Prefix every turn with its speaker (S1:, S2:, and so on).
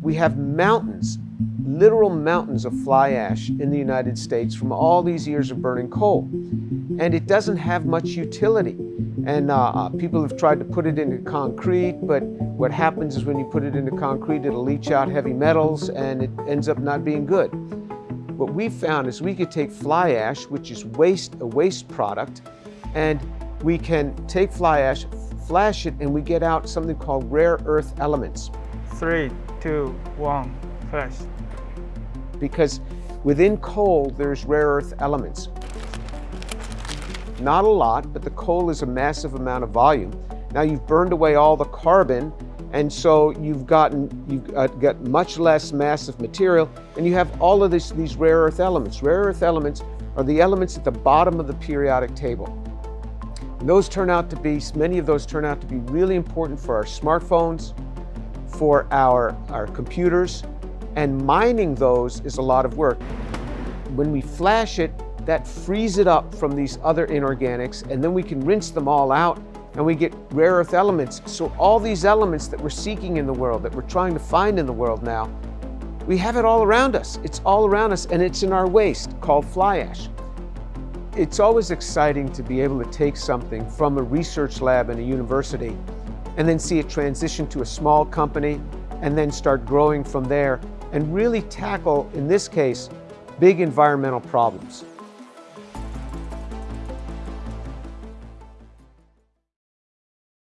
S1: We have mountains, literal mountains of fly ash in the United States from all these years of burning coal. And it doesn't have much utility. And uh, uh, people have tried to put it into concrete, but what happens is when you put it into concrete, it'll leach out heavy metals and it ends up not being good. What we found is we could take fly ash, which is waste, a waste product, and we can take fly ash, flash it, and we get out something called rare earth elements.
S2: Three, two, one, flash.
S1: Because within coal, there's rare earth elements. Not a lot, but the coal is a massive amount of volume. Now you've burned away all the carbon, and so you've gotten you've uh, got much less massive material, and you have all of this, these rare earth elements. Rare earth elements are the elements at the bottom of the periodic table. And those turn out to be, many of those turn out to be really important for our smartphones, for our, our computers, and mining those is a lot of work. When we flash it, that frees it up from these other inorganics, and then we can rinse them all out and we get rare earth elements. So all these elements that we're seeking in the world, that we're trying to find in the world now, we have it all around us. It's all around us and it's in our waste called fly ash. It's always exciting to be able to take something from a research lab in a university and then see it transition to a small company and then start growing from there and really tackle, in this case, big environmental problems.